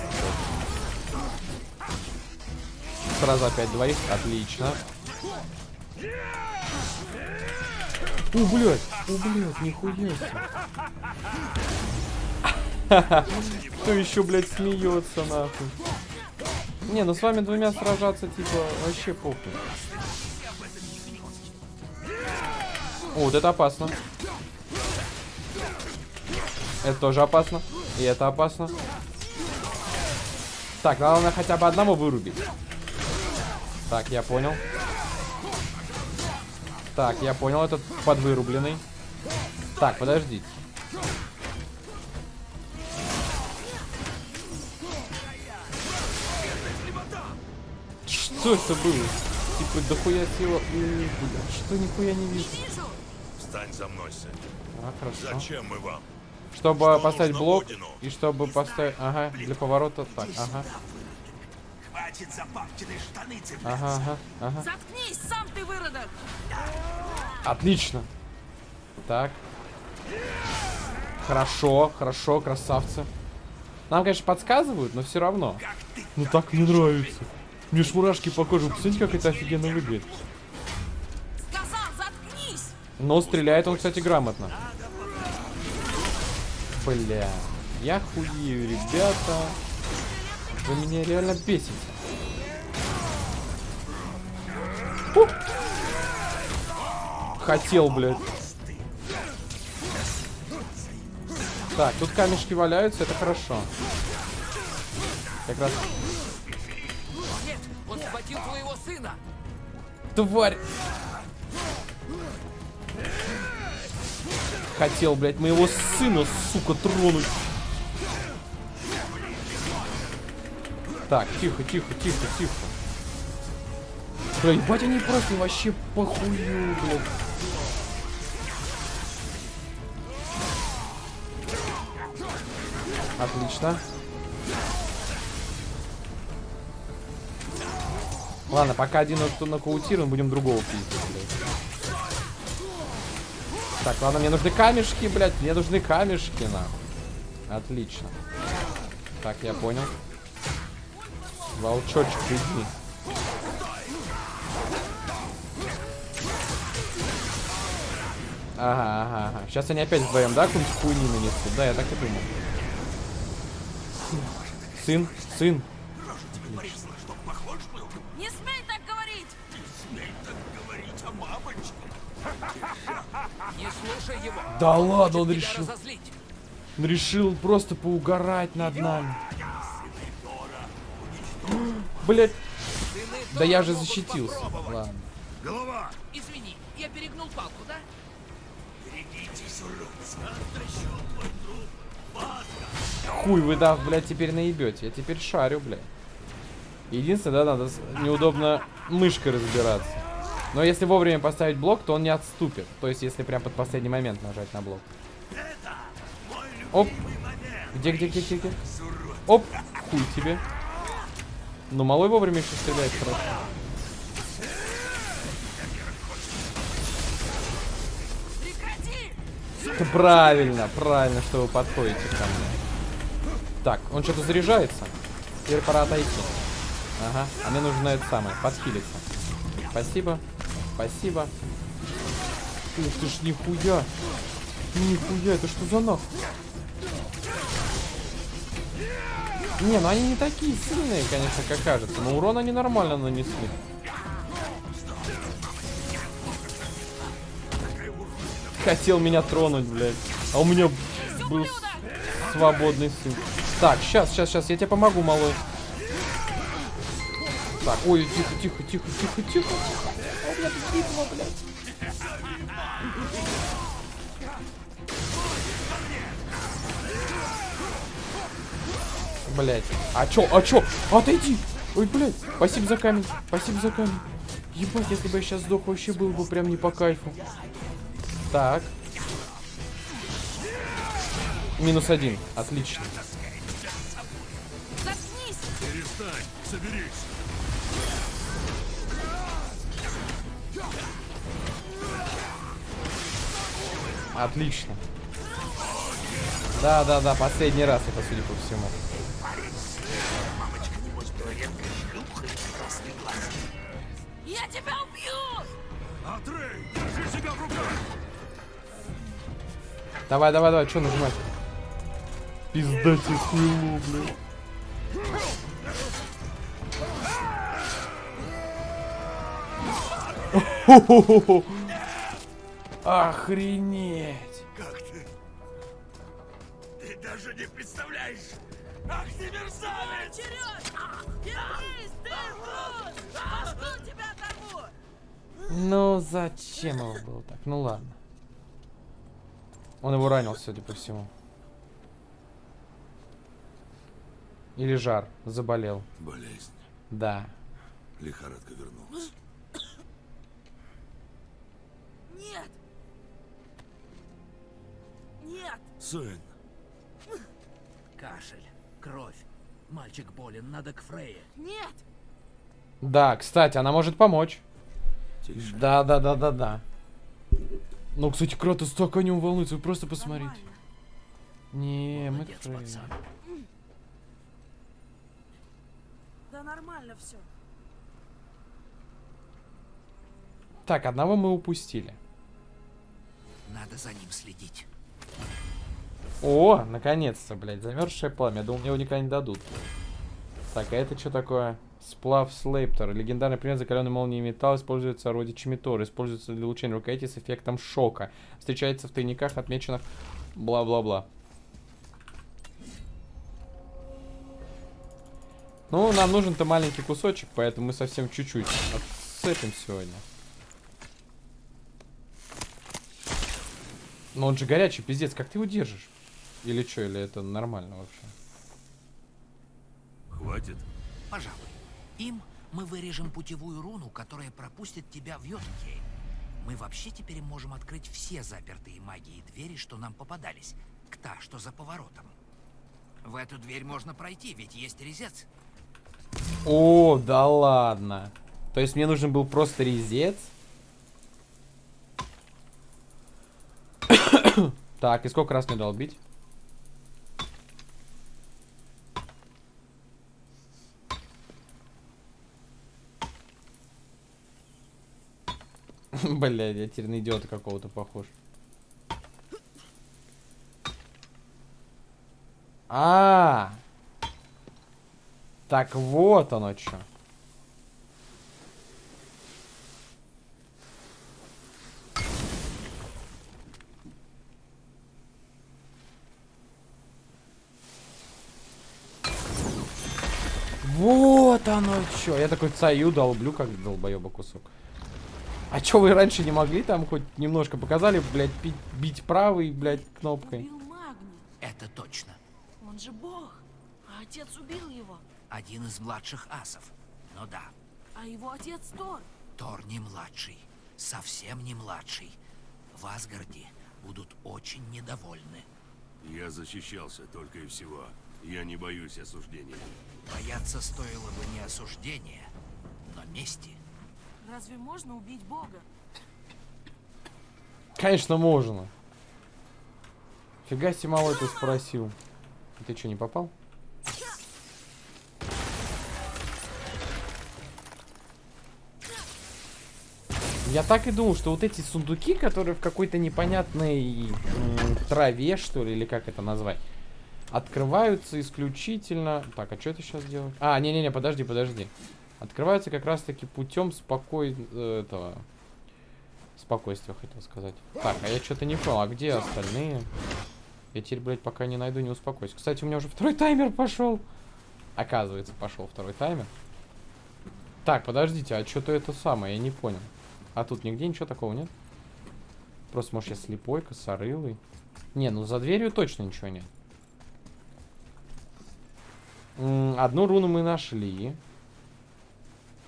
Сразу опять двоих. Отлично. О, блядь. О, блядь, нихуя себе. Кто еще, блядь, смеется, нахуй? Не, ну с вами двумя сражаться, типа, вообще похуй. О, вот это опасно. Это тоже опасно. И это опасно. Так, главное хотя бы одного вырубить. Так, я понял. Так, я понял, этот подвырубленный. Так, подождите. Что это было? Типа, дохуя сила. Что нихуя не вижу? Встань за мной, сын. А, хорошо. Зачем мы вам? Чтобы Что поставить блок Одину? и чтобы поставить... Ага, для поворота так, ага. Хватит за папкины штаны цепляться. Ага, ага, ага. Заткнись, сам ты выродок. Отлично. Так. Хорошо, хорошо, красавцы. Нам, конечно, подсказывают, но все равно. Ну так мне нравится. Мне ж мурашки по коже. Посмотрите, как это офигенно выглядит. Но стреляет он, кстати, грамотно. Бля. Я хуею, ребята. Вы меня реально бесите. Фу. Хотел, блядь. Так, тут камешки валяются, это хорошо. Как раз Нет, он схватил твоего сына. Тварь! Хотел, блядь, моего сына, сука, тронуть. Так, тихо, тихо, тихо, тихо. Бля, ебать, они просто вообще похую, блядь. Отлично. Ладно, пока один нокаутирован, будем другого пиздить. Так, ладно, мне нужны камешки, блядь, мне нужны камешки, нахуй. Отлично. Так, я понял. Волчочек, иди. Ага, ага, ага. Сейчас они опять вдвоем, да, какую-нибудь хуйню нанесут? Да, я так и думал. Сын, сын. Его. Да ладно, он решил. разозлить. Он решил просто поугарать над нами. Блять, да я же защитился. Ладно. Голова! Извини, я перегнул палку, да? Хуй вы, да, блядь, теперь наебете. Я теперь шарю, блядь. Единственное, да, надо неудобно мышкой разбираться. Но если вовремя поставить блок, то он не отступит. То есть, если прям под последний момент нажать на блок. Оп. Где, где, где, где, где? Оп. Хуй тебе. Ну, малой вовремя еще стреляет хорошо. Это правильно, правильно, что вы подходите ко мне. Так, он что-то заряжается. Теперь пора отойти. Ага, а мне нужно это самое, подхилиться. Спасибо, спасибо. Ух ты ж, нихуя. Нихуя, это что за нахуй? Не, ну они не такие сильные, конечно, как кажется. Но урон они нормально нанесли. Хотел меня тронуть, блядь. А у меня был свободный сын. Так, сейчас, сейчас, сейчас, я тебе помогу, малой. Так, ой, тихо, тихо, тихо, тихо, тихо, меня битва, блядь. Блять. А чё? А чё? Отойди! Ой, блядь. Спасибо за камень. Спасибо за камень. Ебать, если бы я сейчас сдох, вообще был бы прям не по кайфу. Так. Минус один. Отлично. Заткнись! Перестань, соберись. Отлично. Да, да, да, последний раз это, судя по всему. Я тебя убью! Атрей, держи себя в руках. Давай, давай, давай, что нажимать? Пизда тебе сняло, блядь. Хо-хо-хо-хо. Охренеть. Как ты? Ты даже не представляешь. Ах ты мерзавец! Вернись, ты врун! Башку тебя оторву! Ну, зачем его было так? Ну ладно. Он его ранил, судя по всему. Или жар, заболел. Болезнь. Да. Лихорадка вернулась. Нет! Сын, Кашель, кровь. Мальчик болен, надо к Фрейе. Нет! Да, кстати, она может помочь. тише. Да, да, да, да, да. Ну, кстати, Кратос так о нем волнуется, вы просто посмотрите. Нормально. Не, мы Молодец, пацан. Да нормально все. Так, одного мы упустили. Надо за ним следить. О, наконец-то, блядь, замерзшее пламя. Я думал, мне его никогда не дадут. Так, а это что такое? Сплав Слейптер. Легендарный предмет закаленной молнии металл используется вроде чимитор. Используется для улучшения рукояти с эффектом шока. Встречается в тайниках, отмеченных бла-бла-бла. Ну, нам нужен-то маленький кусочек, поэтому мы совсем чуть-чуть отцепим сегодня. Но он же горячий, пиздец, как ты его держишь? Или что, или это нормально вообще? Хватит. Пожалуй. Им мы вырежем путевую руну, которая пропустит тебя в Йотунхейм. Мы вообще теперь можем открыть все запертые магией двери, что нам попадались. К та, что за поворотом. В эту дверь можно пройти, ведь есть резец. О, да ладно. То есть мне нужен был просто резец? так, и сколько раз мне долбить? Блядь, я теперь на идиота какого-то похож. А, так вот оно что. Вот оно что. Я такой цаю долблю, как долбоеба кусок. А чё вы раньше не могли там хоть немножко показали, блядь, бить, бить правой, блядь, кнопкой? Это точно. Он же бог. А отец убил его. Один из младших асов. Ну да, А его отец Тор. Тор не младший. Совсем не младший. В Асгарде будут очень недовольны. Я защищался только и всего. Я не боюсь осуждения. Бояться стоило бы не осуждения, но мести. Разве можно убить бога? Конечно, можно. Фига себе малой ты спросил. Ты что, не попал? Я так и думал, что вот эти сундуки, которые в какой-то непонятной траве, что ли, или как это назвать, открываются исключительно... Так, а что это сейчас делать? А, не-не-не, подожди, подожди. Открываются как раз-таки путем спокой... э, этого... Спокойствия, хотел сказать. Так, а я что-то не понял, а где остальные? Я теперь, блядь, пока не найду, не успокоюсь. Кстати, у меня уже второй таймер пошел. Оказывается, пошел второй таймер. Так, подождите, а что-то это самое, я не понял. А тут нигде ничего такого нет? Просто, может, я слепой, косорылый? Не, ну за дверью точно ничего нет. Одну руну мы нашли.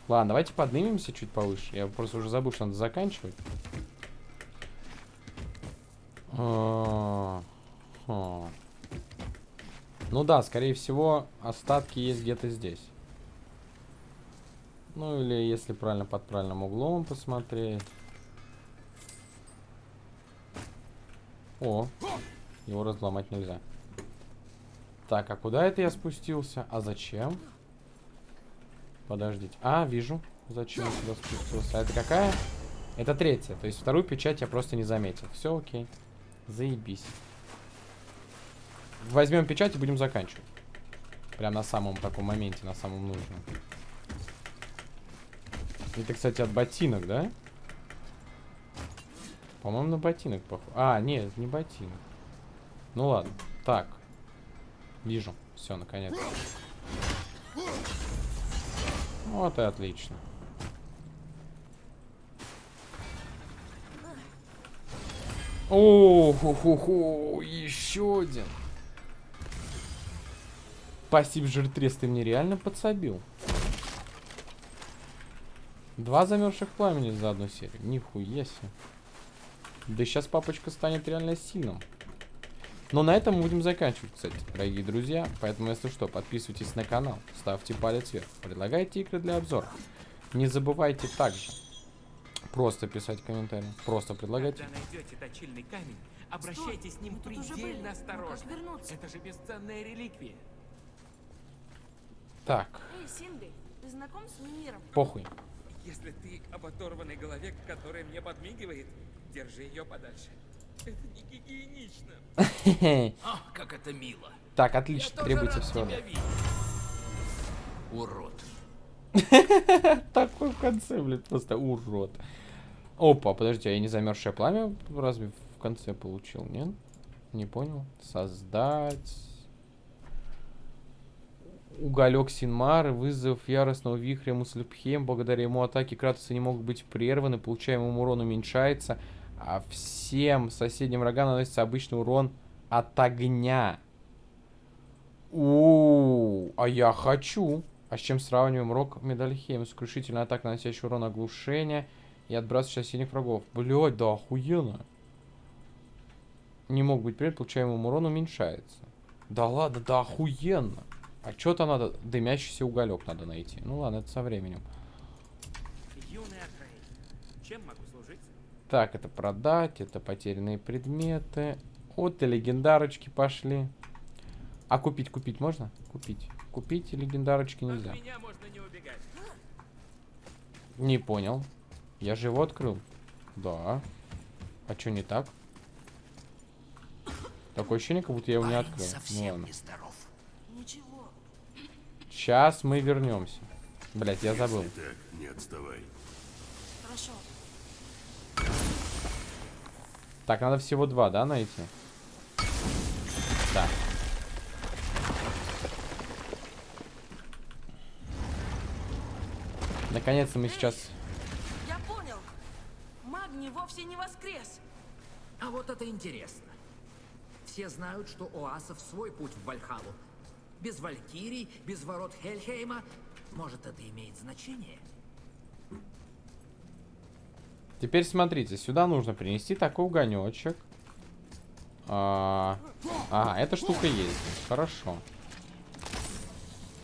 Ладно, давайте поднимемся чуть повыше. Я просто уже забыл, что надо заканчивать. А, ха. Ну да, скорее всего, остатки есть где-то здесь. Ну или если правильно под правильным углом посмотреть. О, его разломать нельзя. Так, а куда это я спустился? А зачем? Подождите. А, вижу. Зачем я сюда спустился? А это какая? Это третья. То есть вторую печать я просто не заметил. Все окей. Заебись. Возьмем печать и будем заканчивать. Прям на самом таком моменте, на самом нужном. Это, кстати, от ботинок, да? По-моему, на ботинок похоже. А, нет, не ботинок. Ну ладно. Так. Вижу. Все, наконец. Вот и отлично. О, ху ху ху еще один. Спасибо, жиртрес, ты мне реально подсобил. Два замерзших пламени за одну серию. Нихуя себе. Да сейчас папочка станет реально сильным. Но на этом мы будем заканчивать, кстати, дорогие друзья. Поэтому, если что, подписывайтесь на канал, ставьте палец вверх, предлагайте игры для обзора. Не забывайте также просто писать комментарии, просто предлагайте. Когда найдете точильный камень, обращайтесь с ним были. предельно Ну осторожно. вернуться? Это же бесценная реликвия. Так, Эй, Сингли, ты знаком с Мимиром? похуй. Если ты об оторванной голове, которая мне подмигивает, держи ее подальше. Это не гигиенично. О, как это мило. Так, Я отлично, тоже требуется всего. Урод. Такой в конце, блядь, просто урод. Опа, подожди, а я не замерзшее пламя разве в конце получил, нет? Не понял. Создать. Уголек Синмар, вызов яростного вихря Муслепхем. Благодаря ему атаки Кратоса не могут быть прерваны, получаемый ему урон уменьшается, а всем соседним врагам наносится обычный урон от огня. У, а я хочу. А с чем сравниваем рок Медальхейм? Сокрушительная атака, наносящая урон оглушения и отбрасывающая сильных врагов. Блять, да охуенно. Не мог быть привет, получаемый урон уменьшается. Да ладно, да охуенно. А что-то надо, дымящийся уголек надо найти. Ну ладно, это со временем. Юный чем могу? Так, это продать, это потерянные предметы. Вот и легендарочки пошли. А купить, купить можно? Купить. Купить легендарочки нельзя. От меня можно не убегать. Не понял. Я же его открыл. Да. А что не так? Такое ощущение, как будто я его не открыл. Ну совсем ладно. не здоров. Ничего. Сейчас мы вернемся. Блять, я забыл. Если так, не отставай. Хорошо. Так, надо всего два, да, найти? Да. Наконец-то мы сейчас... Я понял. Магний вовсе не воскрес. А вот это интересно. Все знают, что у асов свой путь в Вальхалу. Без Валькирий, без ворот Хельхейма. Может, это имеет значение? Теперь смотрите, сюда нужно принести такой угонечек. А, Ага, эта штука есть. Хорошо.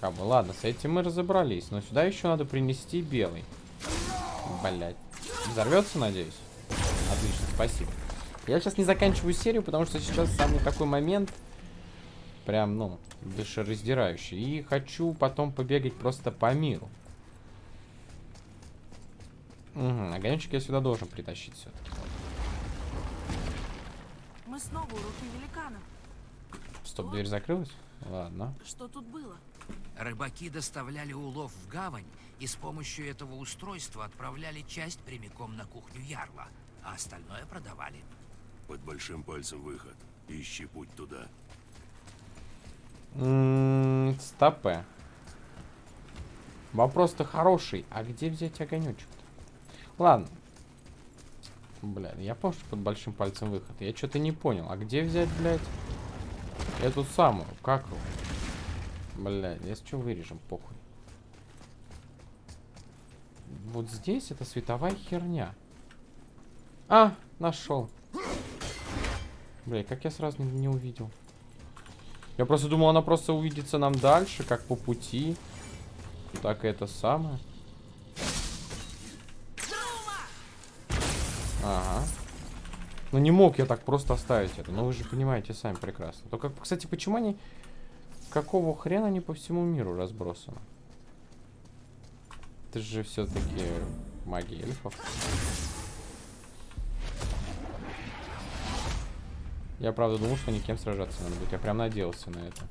Как бы, ладно, с этим мы разобрались. Но сюда еще надо принести белый. Блять. Взорвется, надеюсь? Отлично, спасибо. Я сейчас не заканчиваю серию, потому что сейчас самый такой момент. Прям, ну, душераздирающий. И хочу потом побегать просто по миру. Угу, огонечек я сюда должен притащить все-таки. Мы снова у руки великана. Стоп, дверь закрылась? Ладно. Что тут было? Рыбаки доставляли улов в гавань и с помощью этого устройства отправляли часть прямиком на кухню Ярла, а остальное продавали. Под большим пальцем выход. Ищи путь туда. М, Стопе. Вопрос-то хороший. А где взять огонечек? Ладно. Бля, я помню, что под большим пальцем выход. Я что-то не понял. А где взять, блядь, эту самую? Как его? Бля, если что, вырежем, похуй. Вот здесь это световая херня. А, нашел. Бля, как я сразу не, не увидел. Я просто думал, она просто увидится нам дальше, как по пути. Так и это самое. Ага. Ну не мог я так просто оставить это. Но вы же понимаете сами прекрасно. Только, кстати, почему они... Какого хрена они по всему миру разбросаны? Это же все-таки магия эльфов. Я правда думал, что никем сражаться надо будет. Я прям надеялся на это.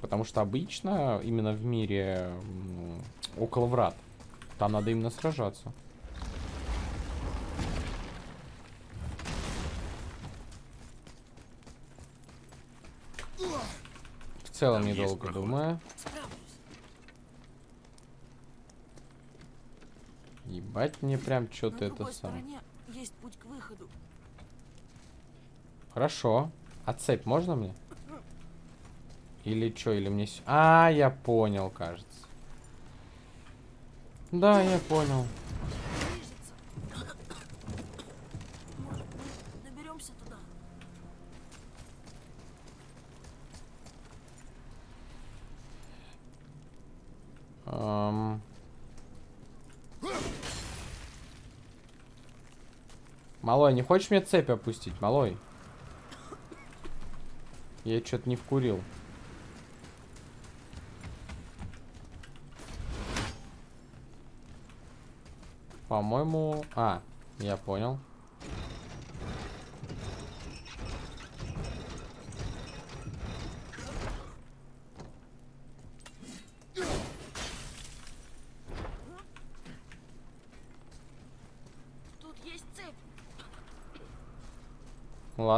Потому что обычно именно в мире м, около врат там надо именно сражаться. В целом Там недолго проход. думаю. Ебать мне прям что-то это самое. стороне есть путь к выходу. Хорошо. А цепь можно мне? Или что, или мне... А, я понял, кажется. Да, я понял. Движется. Может, мы доберемся туда? Ам. Малой, не хочешь мне цепь опустить, малой? Я что-то не вкурил. По-моему... А, я понял. Тут есть цепь.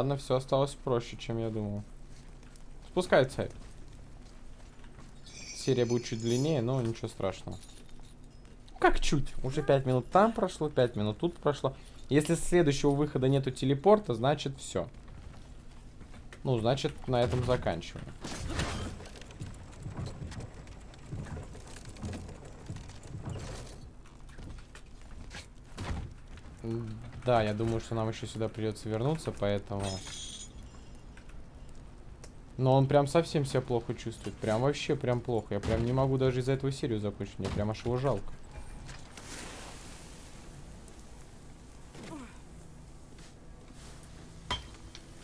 Ладно, все осталось проще, чем я думал. Спускай цепь. Серия будет чуть длиннее, но ничего страшного. Как чуть? Уже 5 минут там прошло, 5 минут тут прошло. Если с следующего выхода нету телепорта, значит все. Ну, значит, на этом заканчиваем. М, Да, я думаю, что нам еще сюда придется вернуться, поэтому... Но он прям совсем себя плохо чувствует. Прям вообще прям плохо. Я прям не могу даже из-за этого серию закончить. Мне прям аж его жалко.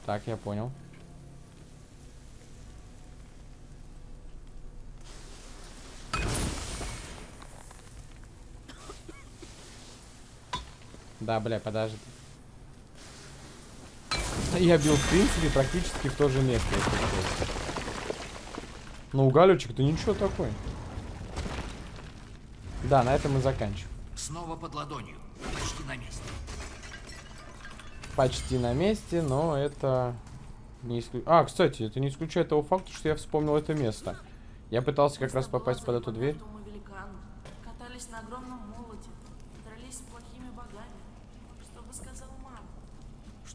Так, я понял. Да, бля, подожди. Я бил, в принципе, практически в то же место, если честно. Ну, Галючек, ты ничего такой. Да, на этом мы заканчиваем. Снова под ладонью. Почти на месте. Почти на месте, но это... Не исклю... А, кстати, это не исключает того факта, что я вспомнил это место. Я пытался как раз попасть под эту дверь. Катались на огромном молоте. Дрались с плохими богами. Что бы сказала мама?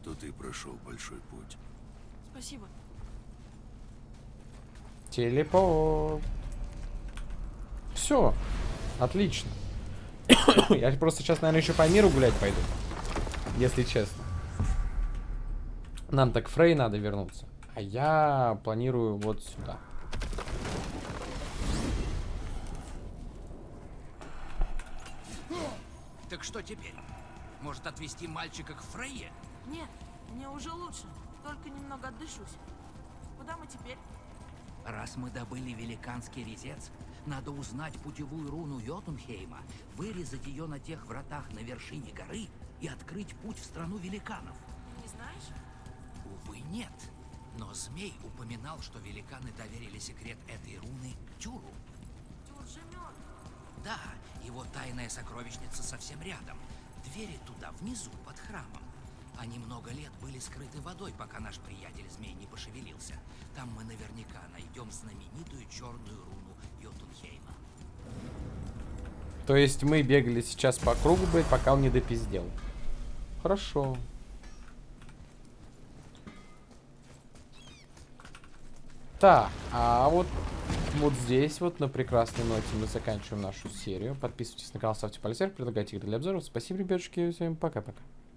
Что ты прошел большой путь. Спасибо. Телепорт. Все. Отлично. Я просто сейчас, наверное, еще по миру гулять пойду. Если честно. Нам так Фрей надо вернуться. А я планирую вот сюда. Так что теперь? Может отвезти мальчика к Фрейе? Нет, мне уже лучше. Только немного отдышусь. Куда мы теперь? Раз мы добыли великанский резец, надо узнать путевую руну Йотунхейма, вырезать ее на тех вратах на вершине горы и открыть путь в страну великанов. Не знаешь? Увы, нет. Но змей упоминал, что великаны доверили секрет этой руны Тюру. Тюр же мертв. Да, его тайная сокровищница совсем рядом. Двери туда внизу, под храмом. Они много лет были скрыты водой, пока наш приятель змей не пошевелился. Там мы наверняка найдем знаменитую черную руну Йотунхейма. То есть мы бегали сейчас по кругу, блядь, пока он не допиздел. Хорошо. Так, а вот, вот здесь вот на прекрасной ноте мы заканчиваем нашу серию. Подписывайтесь на канал, ставьте пальцы вверх, предлагайте игры для обзоров. Спасибо, ребятушки, всем пока-пока.